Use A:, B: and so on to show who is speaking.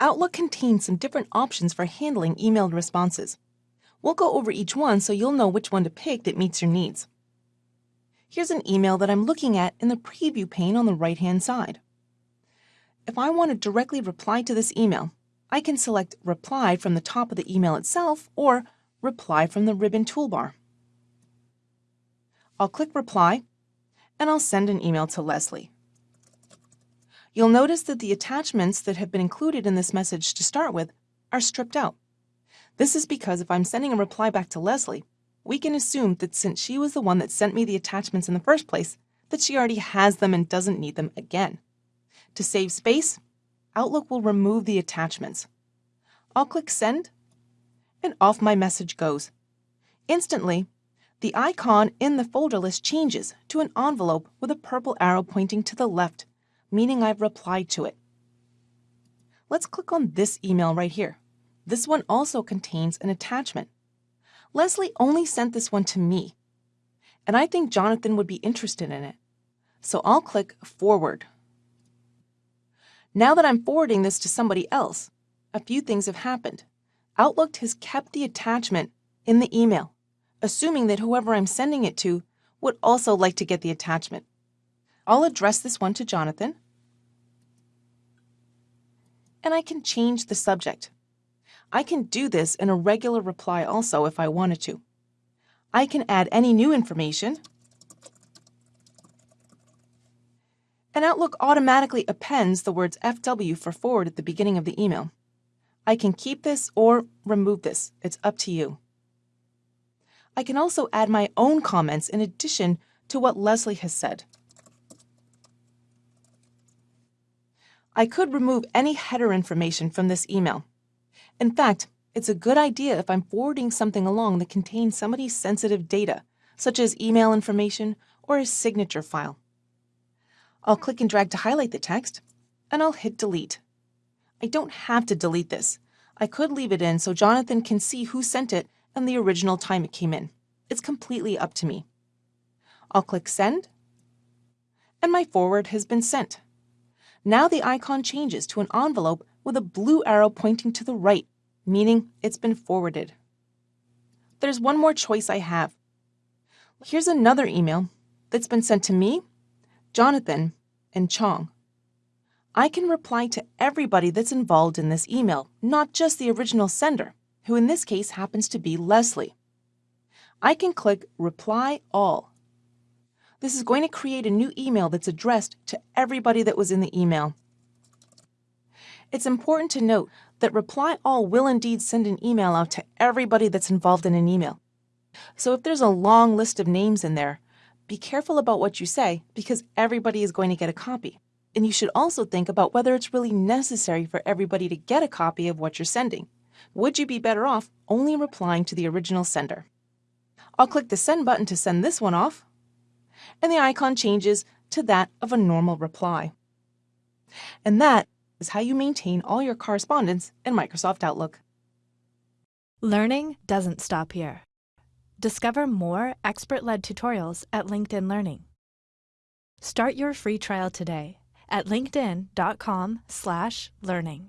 A: Outlook contains some different options for handling emailed responses. We'll go over each one so you'll know which one to pick that meets your needs. Here's an email that I'm looking at in the preview pane on the right-hand side. If I want to directly reply to this email, I can select Reply from the top of the email itself or Reply from the ribbon toolbar. I'll click Reply, and I'll send an email to Leslie. You'll notice that the attachments that have been included in this message to start with are stripped out. This is because if I'm sending a reply back to Leslie, we can assume that since she was the one that sent me the attachments in the first place, that she already has them and doesn't need them again. To save space, Outlook will remove the attachments. I'll click Send, and off my message goes. Instantly, the icon in the folder list changes to an envelope with a purple arrow pointing to the left, meaning I've replied to it. Let's click on this email right here. This one also contains an attachment. Leslie only sent this one to me, and I think Jonathan would be interested in it. So I'll click Forward. Now that I'm forwarding this to somebody else, a few things have happened. Outlook has kept the attachment in the email, assuming that whoever I'm sending it to would also like to get the attachment. I'll address this one to Jonathan, and I can change the subject. I can do this in a regular reply also if I wanted to. I can add any new information, and Outlook automatically appends the words FW for forward at the beginning of the email. I can keep this or remove this. It's up to you. I can also add my own comments in addition to what Leslie has said. I could remove any header information from this email. In fact, it's a good idea if I'm forwarding something along that contains somebody's sensitive data, such as email information or a signature file. I'll click and drag to highlight the text, and I'll hit delete. I don't have to delete this. I could leave it in so Jonathan can see who sent it and the original time it came in. It's completely up to me. I'll click send, and my forward has been sent. Now the icon changes to an envelope with a blue arrow pointing to the right, meaning it's been forwarded. There's one more choice I have. Here's another email that's been sent to me, Jonathan, and Chong. I can reply to everybody that's involved in this email, not just the original sender, who in this case happens to be Leslie. I can click Reply All. This is going to create a new email that's addressed to everybody that was in the email it's important to note that Reply All will indeed send an email out to everybody that's involved in an email. So if there's a long list of names in there, be careful about what you say because everybody is going to get a copy. And you should also think about whether it's really necessary for everybody to get a copy of what you're sending. Would you be better off only replying to the original sender? I'll click the Send button to send this one off, and the icon changes to that of a normal reply. And that is how you maintain all your correspondence in Microsoft Outlook.
B: Learning doesn't stop here. Discover more expert-led tutorials at LinkedIn Learning. Start your free trial today at linkedin.com/learning.